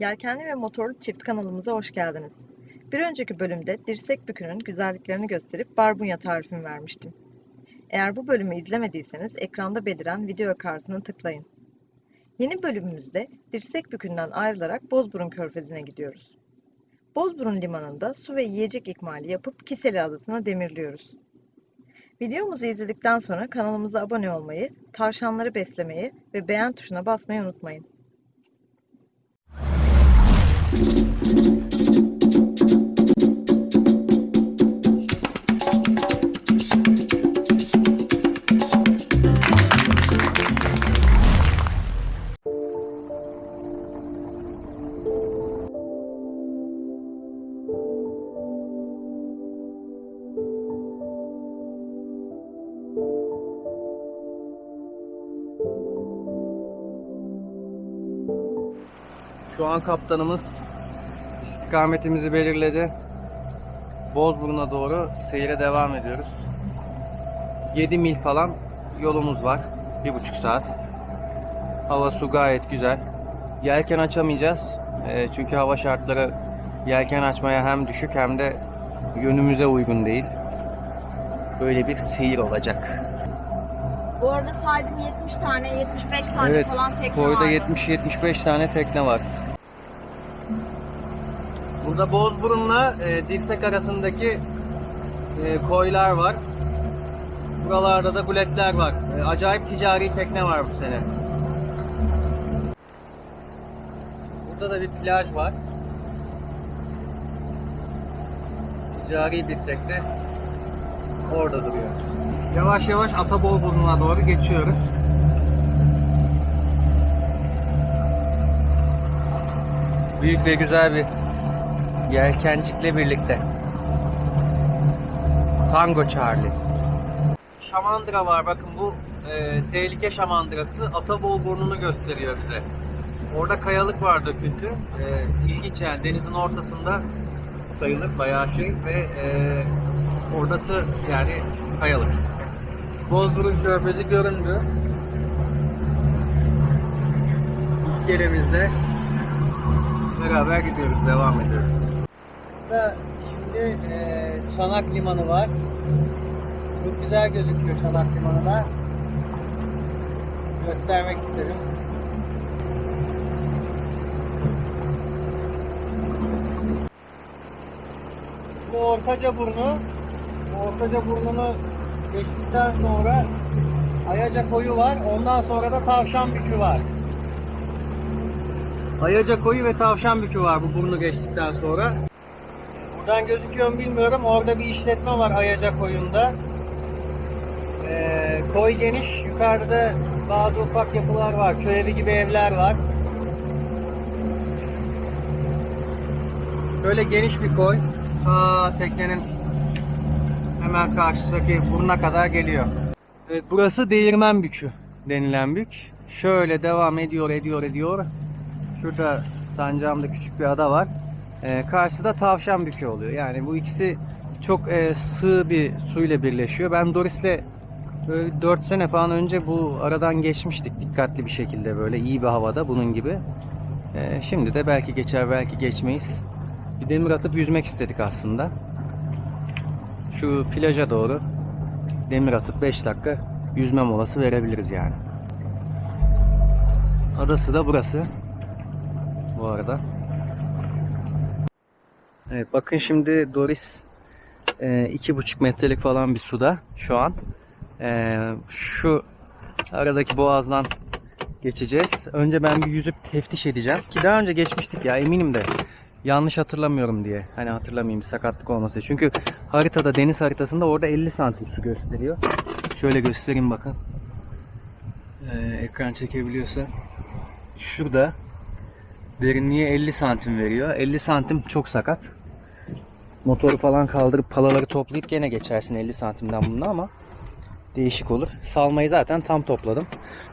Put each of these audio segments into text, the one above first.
Yelkenli ve motorlu çift kanalımıza hoş geldiniz. Bir önceki bölümde dirsek bükünün güzelliklerini gösterip barbunya tarifini vermiştim. Eğer bu bölümü izlemediyseniz ekranda beliren video kartını tıklayın. Yeni bölümümüzde dirsek bükünden ayrılarak Bozburun Körfezi'ne gidiyoruz. Bozburun limanında su ve yiyecek ikmali yapıp Kiseli Adası'na demirliyoruz. Videomuzu izledikten sonra kanalımıza abone olmayı, tavşanları beslemeyi ve beğen tuşuna basmayı unutmayın. Şu an kaptanımız istikametimizi belirledi. Bozburun'a doğru seyre devam ediyoruz. 7 mil falan yolumuz var. 1,5 saat. Hava su gayet güzel. Yelken açamayacağız. Ee, çünkü hava şartları yelken açmaya hem düşük hem de yönümüze uygun değil. Böyle bir seyir olacak. Bu arada saydım 70 tane, 75 tane Evet, falan tekne koyda vardı. 70-75 tane tekne var. Burada Bozburun'la e, Dirsek arasındaki e, koylar var. Buralarda da guletler var. E, acayip ticari tekne var bu sene. Burada da bir plaj var. Ticari bir tekne orada duruyor. Yavaş yavaş Atabolburnu'na doğru geçiyoruz. Büyük ve güzel bir yelkencikle birlikte. Tango Charlie. Şamandıra var. Bakın bu e, tehlike şamandırası Atabol burnunu gösteriyor bize. Orada kayalık var döküntü. E, ilginç yani denizin ortasında sayılır bayağı şey ve e, orası yani kayalık. Bozburun Körfezi göründü. İskelemizde beraber gidiyoruz, devam ediyoruz. Burada şimdi e, Çanak Limanı var. Çok güzel gözüküyor Çanak Limanı da. Göstermek istedim. Bu Ortaca Burnu. Bu Ortaca Burnu'nu geçtikten sonra Ayaca Koyu var. Ondan sonra da Tavşan Bükü var. Ayaca Koyu ve Tavşan Bükü var bu burnu geçtikten sonra. Buradan gözüküyor mu bilmiyorum. Orada bir işletme var Ayaca Koyu'nda. Ee, koy geniş. Yukarıda bazı ufak yapılar var. Köy evi gibi evler var. Böyle geniş bir koy. Ta teknenin hemen karşısındaki buruna kadar geliyor. Evet, burası Değirmen Bükü denilen bük. Şöyle devam ediyor, ediyor, ediyor. Şurada sancağımda küçük bir ada var. Ee, karşıda Tavşan Bükü oluyor. Yani bu ikisi çok e, sığ bir suyla birleşiyor. Ben Doris'le böyle 4 sene falan önce bu aradan geçmiştik dikkatli bir şekilde böyle iyi bir havada bunun gibi. Ee, şimdi de belki geçer belki geçmeyiz. Bir demir atıp yüzmek istedik aslında. Şu plaja doğru demir atıp 5 dakika yüzme molası verebiliriz yani. Adası da burası. Bu arada. Evet bakın şimdi Doris e, iki buçuk metrelik falan bir suda şu an. E, şu aradaki boğazdan geçeceğiz. Önce ben bir yüzüp teftiş edeceğim. Ki daha önce geçmiştik ya eminim de. Yanlış hatırlamıyorum diye. Hani hatırlamayayım sakatlık olmasın. Çünkü haritada deniz haritasında orada 50 santim su gösteriyor. Şöyle göstereyim bakın. Ee, ekran çekebiliyorsa. Şurada derinliği 50 santim veriyor. 50 santim çok sakat. Motoru falan kaldırıp palaları toplayıp gene geçersin 50 santimden bunda ama değişik olur. Salmayı zaten tam topladım.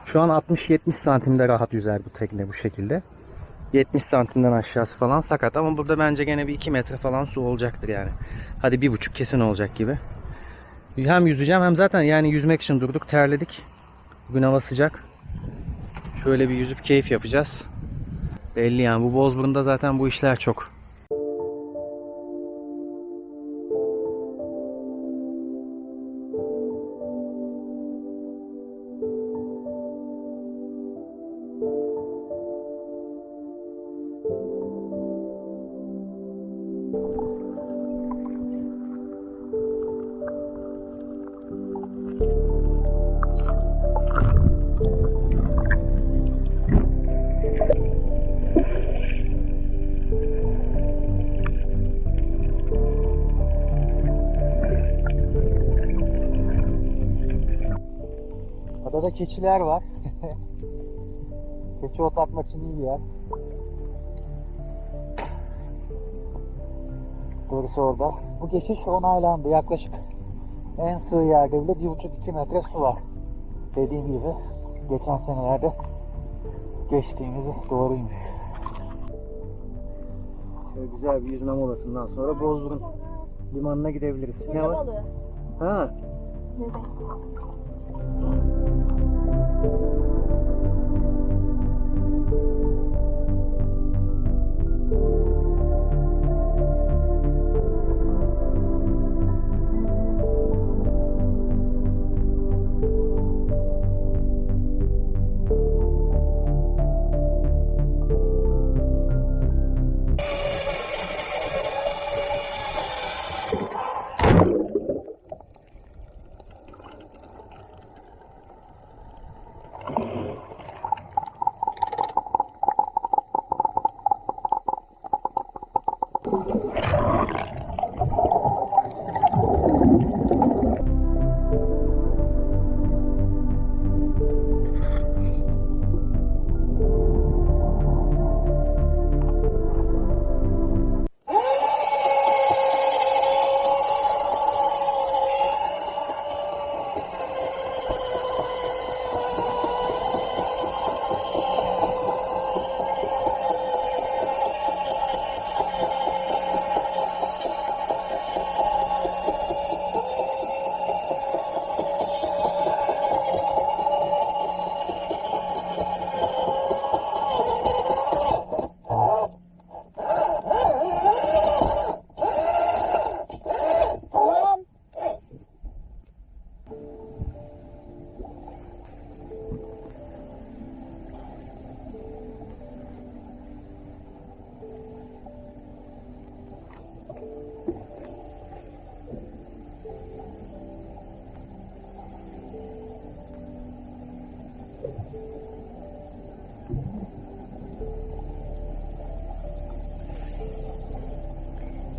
Şu an 60-70 santimde rahat yüzer bu tekne bu şekilde. 70 santimden aşağısı falan sakat ama burada bence gene bir 2 metre falan su olacaktır yani. Hadi bir buçuk kesin olacak gibi. Hem yüzeceğim hem zaten yani yüzmek için durduk terledik. Bugün hava sıcak. Şöyle bir yüzüp keyif yapacağız. Belli yani bu Bozburun'da zaten bu işler çok. Adada keçiler var. Keçi otlatmak için iyi bir yer. Doğrusu orada. Bu geçiş onaylandı. Yaklaşık en sığ yerde bile 1,5-2 metre su var. Dediğim gibi geçen senelerde geçtiğimiz doğruymuş. Şöyle güzel bir yüzme molasından sonra Bozburun limanına gidebiliriz. Ne var? Ha.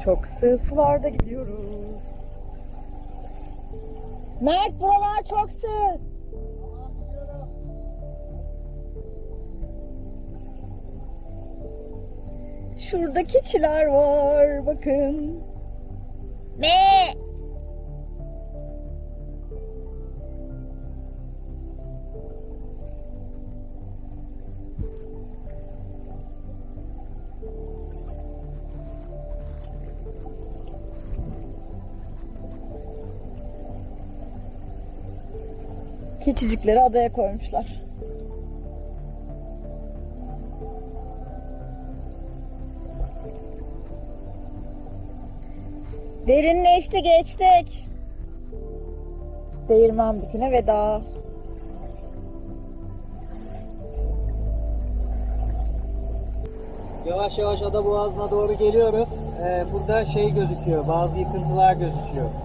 Çok sığ sularda gidiyoruz. Mert buralar çok sığ. Şurada keçiler var bakın. Ne? Keçicikleri adaya koymuşlar. Derinleşti geçtik. Değirmen büküne veda. Yavaş yavaş ada boğazına doğru geliyoruz. Ee, burada şey gözüküyor, bazı yıkıntılar gözüküyor.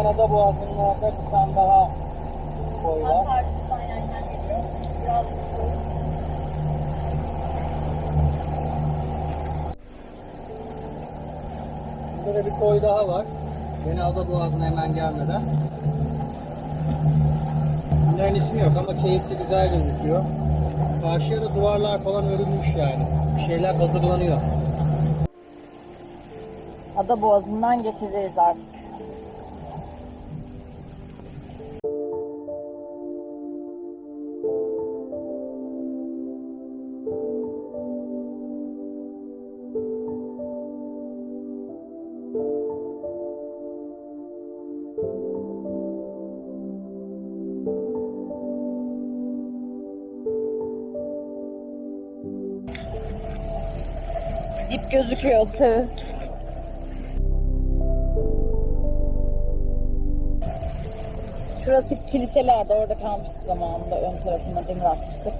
Hemen ada boğazının orada bir tane daha koy var. Burada da bir koy daha var. Yine ada boğazına hemen gelmeden. Bunların ismi yok ama keyifli güzel gözüküyor. Karşıya da duvarlar falan örülmüş yani. Bir şeyler hazırlanıyor. Ada boğazından geçeceğiz artık. Gözüküyor sığ. Şurası kiliselerdi. Orada kalmıştık zamanında. Ön tarafında demir atmıştık.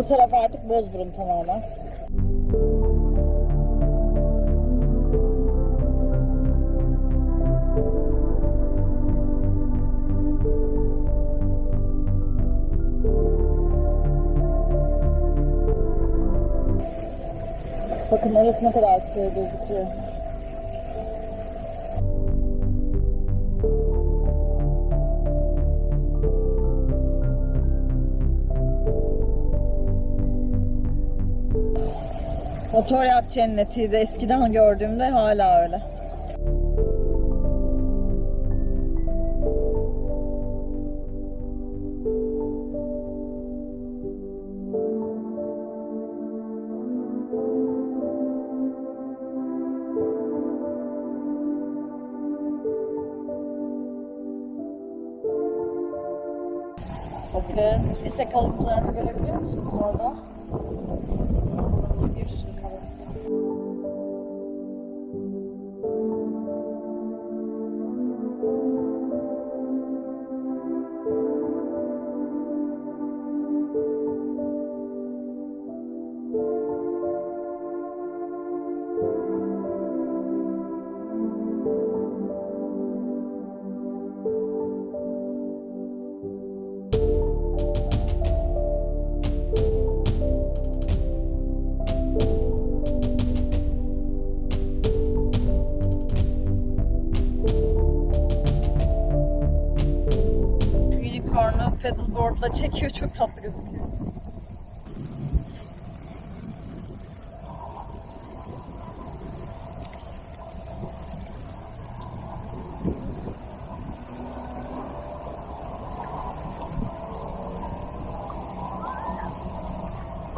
Bu taraf artık Bozburun tamamen. Bakın orası ne kadar sığ gözüküyor. Motor yak cennetiydi. Eskiden gördüğümde hala öyle. Bakın, lise kalıntılarını görebiliyor musunuz orada?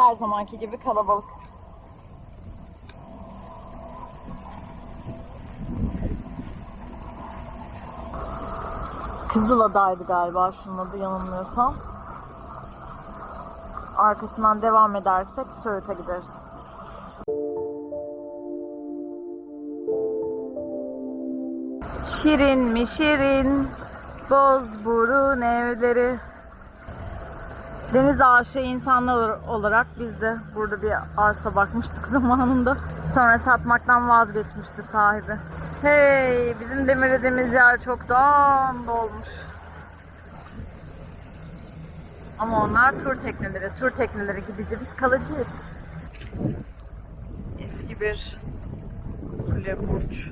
Her zamanki gibi kalabalık. Kızılada'ydı galiba şunun adı yanılmıyorsam. Arkasından devam edersek Söğüt'e gideriz. Şirin mi şirin Bozburun evleri Deniz aşığı insanlar olarak biz de burada bir arsa bakmıştık zamanında. Sonra satmaktan vazgeçmişti sahibi. Hey, bizim demirlediğimiz yer çoktan dolmuş. Ama onlar tur tekneleri. Tur tekneleri gidici biz kalıcıyız. Eski bir kule burç.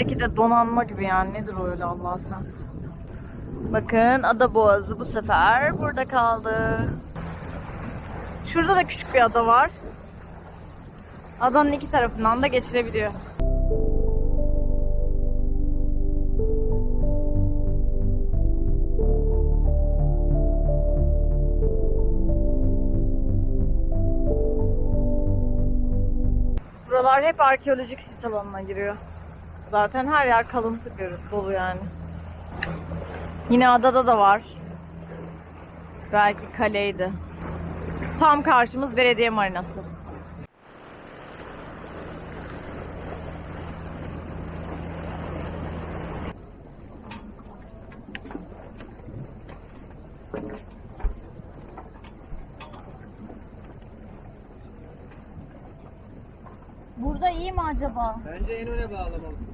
Öndeki de donanma gibi yani nedir o öyle Allah sen. Bakın ada boğazı bu sefer burada kaldı. Şurada da küçük bir ada var. Adanın iki tarafından da geçilebiliyor. Buralar hep arkeolojik sit alanına giriyor. Zaten her yer kalıntı dolu yani. Yine adada da var. Belki kaleydi. Tam karşımız belediye marinası. Burada iyi mi acaba? Bence en öne bağlamalı.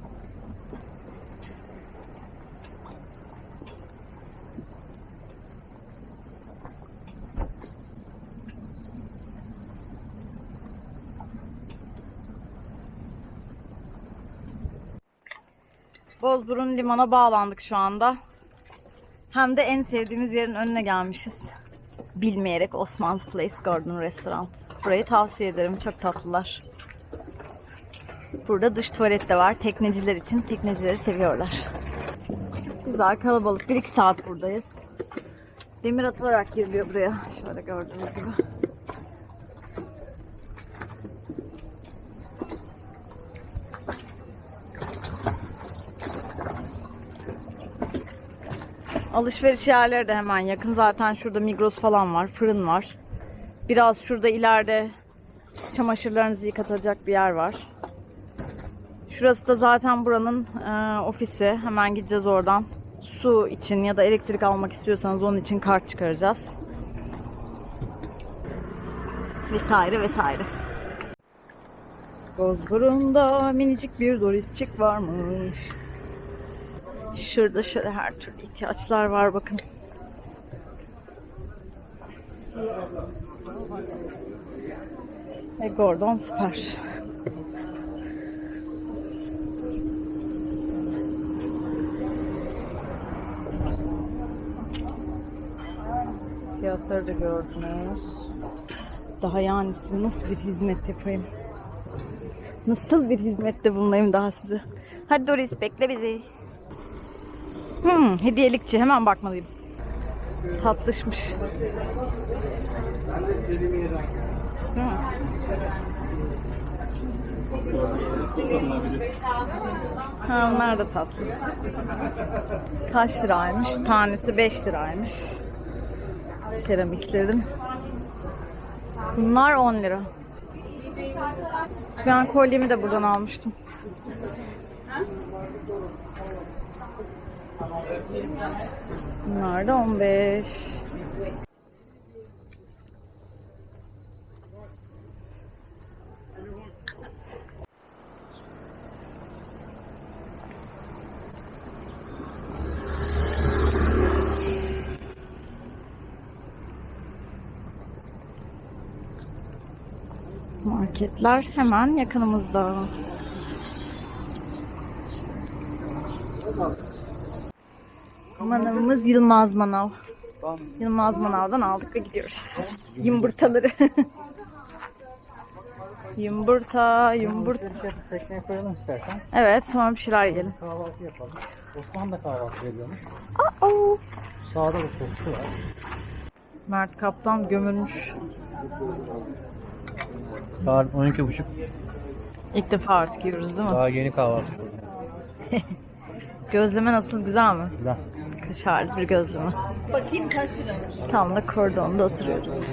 Bozburun limana bağlandık şu anda. Hem de en sevdiğimiz yerin önüne gelmişiz. Bilmeyerek Osman's Place Garden Restaurant. Burayı tavsiye ederim. Çok tatlılar. Burada duş tuvalet de var. Tekneciler için. Teknecileri seviyorlar. Güzel kalabalık. 1-2 saat buradayız. Demir atılarak giriliyor buraya. Şöyle gördüğünüz gibi. Alışveriş yerleri de hemen yakın. Zaten şurada Migros falan var. Fırın var. Biraz şurada ileride çamaşırlarınızı yıkatacak bir yer var. Şurası da zaten buranın e, ofisi. Hemen gideceğiz oradan. Su için ya da elektrik almak istiyorsanız onun için kart çıkaracağız. Vesaire vesaire. Bozburun'da minicik bir Dorisçik varmış. Şurada şöyle her türlü ihtiyaçlar var bakın. Ve Gordon süper. Fiyatları da gördünüz. Daha yani size nasıl bir hizmet yapayım? Nasıl bir hizmette bulunayım daha size? Hadi Doris bekle bizi. Hmm, hediyelikçi hemen bakmalıyım. Tatlışmış. Mi? Ha, onlar da tatlı. Kaç liraymış? Tanesi 5 liraymış. Seramiklerin. Bunlar 10 lira. Ben kolyemi de buradan almıştım. Bunlar da 15. Marketler hemen yakınımızda. Manavımız Yılmaz Manav. Yılmaz Manav'dan aldık ve gidiyoruz. Yumurtaları. yumurta, yumurta. Tekneye koyalım istersen. Evet, sonra bir şeyler yiyelim. Kahvaltı yapalım. Osman da kahvaltı ediyormuş. Oh. Sağda da soslu var. Mert Kaplan gömülmüş. Saat 12.30. İlk defa artık yiyoruz değil mi? Daha yeni kahvaltı. Gözleme nasıl güzel mi? Güzel. Kaşarlı bir gözleme. Bakayım kaç lira? Tam da kordonda oturuyoruz.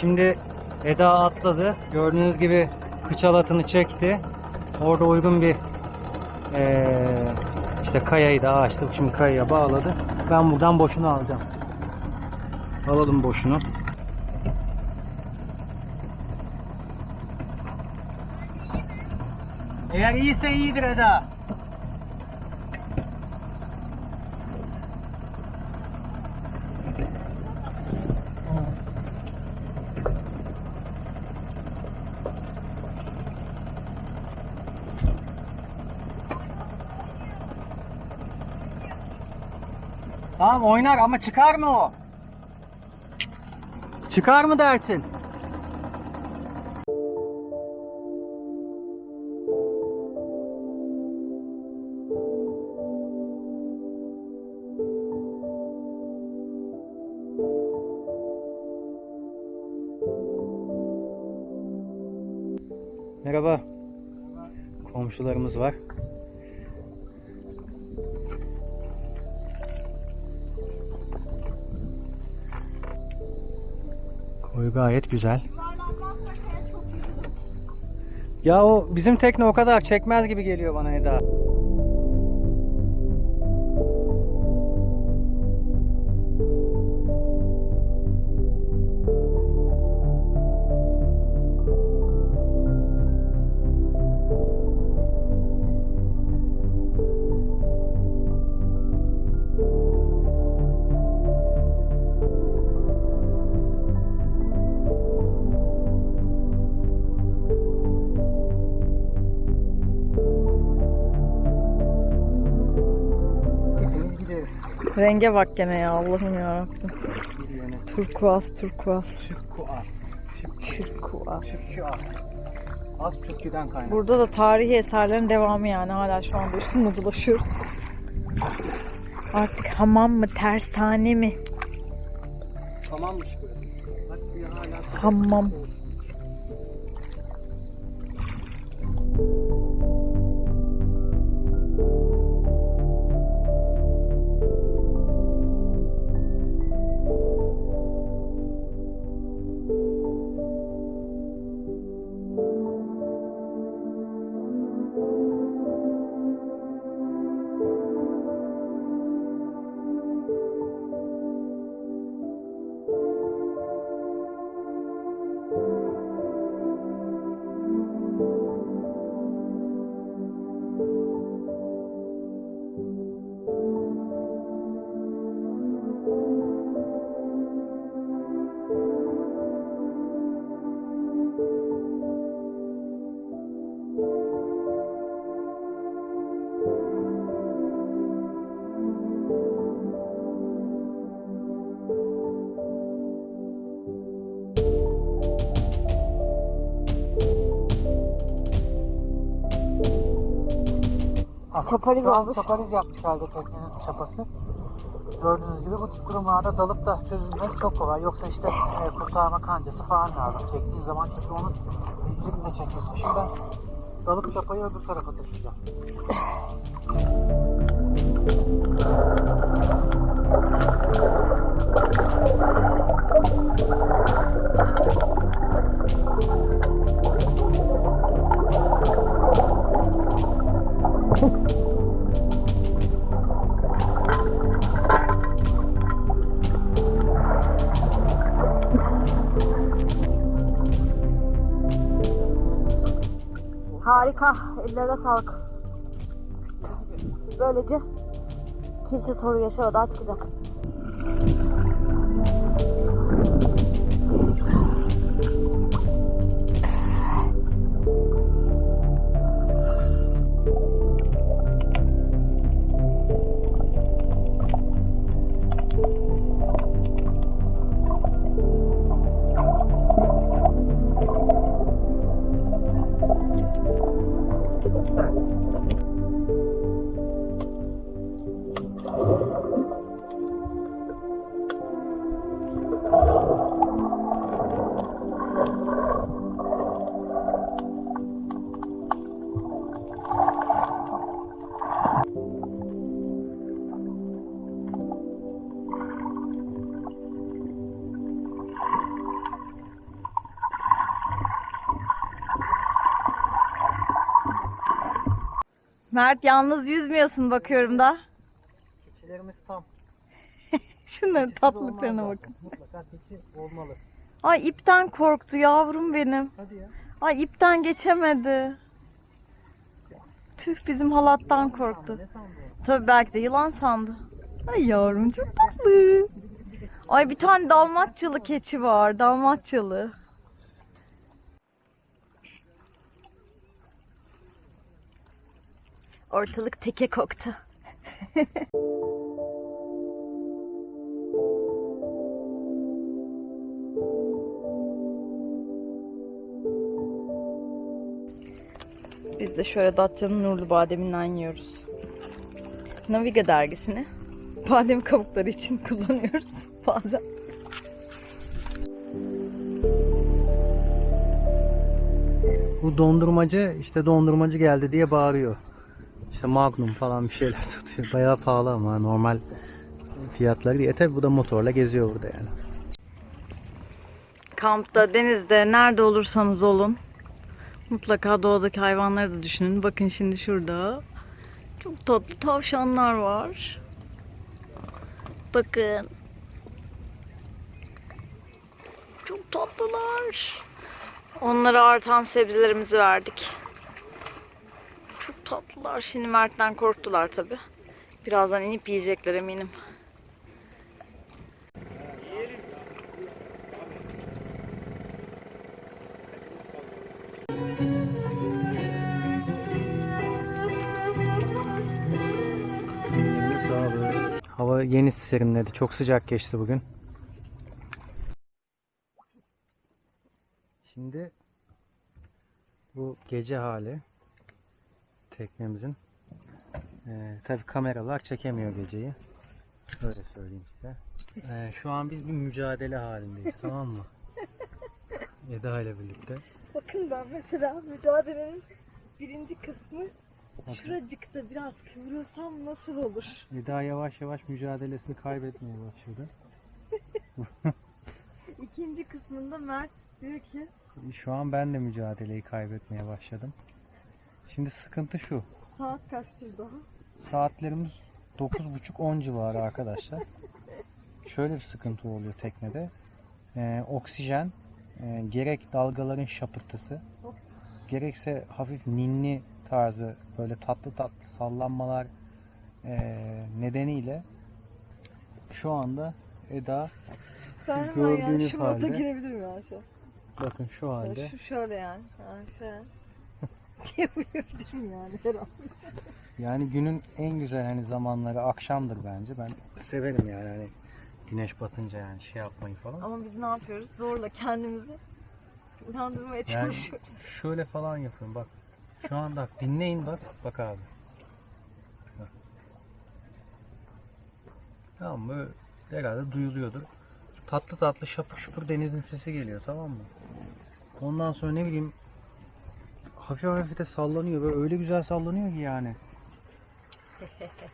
Şimdi Eda atladı. Gördüğünüz gibi kıç halatını çekti. Orada uygun bir eee, işte kayayı da açtık. Şimdi kayaya bağladı. Ben buradan boşunu alacağım. Alalım boşunu. Eğer iyiyse iyidir Eda. Oynar ama çıkar mı o? Çıkar mı dersin? Merhaba. Komşularımız var. Gayet güzel. Ya o bizim tekne o kadar çekmez gibi geliyor bana Eda. Renge bak gene ya Allah'ım yarabbim. Turkuaz turkuaz. Şıkkuaz. Turkuaz. Şıkkuaz. Az Türkü'den kaynak. Burada da tarihi eserlerin devamı yani hala şu anda üstünde dolaşıyoruz. Artık hamam mı tersane mi? Tamammış burası. Bak bir Çapariz olmuş. Çapariz yapmış halde teknenin çapası. Gördüğünüz gibi bu tip kurumlarda dalıp da çözülmek çok kolay. Yoksa işte e, kurtarma kancası falan lazım. Çektiğin zaman çünkü onun zincirini de çekiyorsun. Şimdi ben dalıp çapayı öbür tarafa taşıyacağım. Harika. Ellere sağlık. Böylece kimse soru yaşamadan çıkacak. Mert yalnız yüzmüyorsun bakıyorum da. Keçilerimiz tam. Şunların tatlılıklarına olmaz bakın. Mutlaka keçi olmalı. Ay ipten korktu yavrum benim. Hadi ya. Ay ipten geçemedi. Tüh bizim halattan korktu. Tabii belki de yılan sandı. Ay yavrum çok tatlı. Ay bir tane dalmatçalı keçi var. Dalmatçalı. Ortalık teke koktu. Biz de şöyle Datça'nın nurlu bademinden yiyoruz. Naviga dergisini badem kabukları için kullanıyoruz bazen. Bu dondurmacı işte dondurmacı geldi diye bağırıyor. İşte Magnum falan bir şeyler satıyor. Bayağı pahalı ama normal fiyatları değil. E tabi bu da motorla geziyor burada yani. Kampta, denizde, nerede olursanız olun. Mutlaka doğadaki hayvanları da düşünün. Bakın şimdi şurada. Çok tatlı tavşanlar var. Bakın. Çok tatlılar. Onlara artan sebzelerimizi verdik. Tatlılar. Şimdi Mert'ten korktular tabi. Birazdan inip yiyecekler eminim. Hava yeni serinledi. Çok sıcak geçti bugün. Şimdi bu gece hali teknemizin. Ee, Tabi kameralar çekemiyor geceyi. Öyle söyleyeyim size. Ee, şu an biz bir mücadele halindeyiz tamam mı? Eda ile birlikte. Bakın ben mesela mücadelenin birinci kısmı Bakın. şuracıkta biraz kıvırılsam nasıl olur? Eda yavaş yavaş mücadelesini kaybetmeye başladı. İkinci kısmında Mert diyor ki Şu an ben de mücadeleyi kaybetmeye başladım. Şimdi sıkıntı şu. saat kaçtır daha? Saatlerimiz 9.30-10 civarı arkadaşlar. Şöyle bir sıkıntı oluyor teknede. Ee, oksijen e, gerek dalgaların şapırtısı gerekse hafif ninni tarzı böyle tatlı tatlı sallanmalar e, nedeniyle şu anda Eda Ben Gördüğünüz yani şu halde- girebilirim ya şu. bakın şu halde Şu şöyle yani. Yani şöyle. Uyuyabilirim yani herhalde. Yani günün en güzel hani zamanları akşamdır bence. Ben severim yani hani güneş batınca yani şey yapmayı falan. Ama biz ne yapıyoruz? Zorla kendimizi uyandırmaya Yani çalışıyoruz. şöyle falan yapıyorum bak. Şu an bak dinleyin bak. Bak abi. Bak. Tamam mı? Herhalde duyuluyordur. Tatlı tatlı şapur şupur denizin sesi geliyor tamam mı? Ondan sonra ne bileyim hafif hafif de sallanıyor. Böyle öyle güzel sallanıyor ki yani.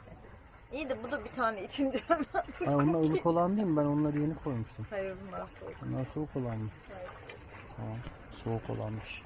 İyi de bu da bir tane içince hemen. Ha, onlar ılık olan değil mi? Ben onları yeni koymuştum. Hayır bunlar soğuk. Bunlar soğuk olan mı? Tamam. Soğuk olanmış.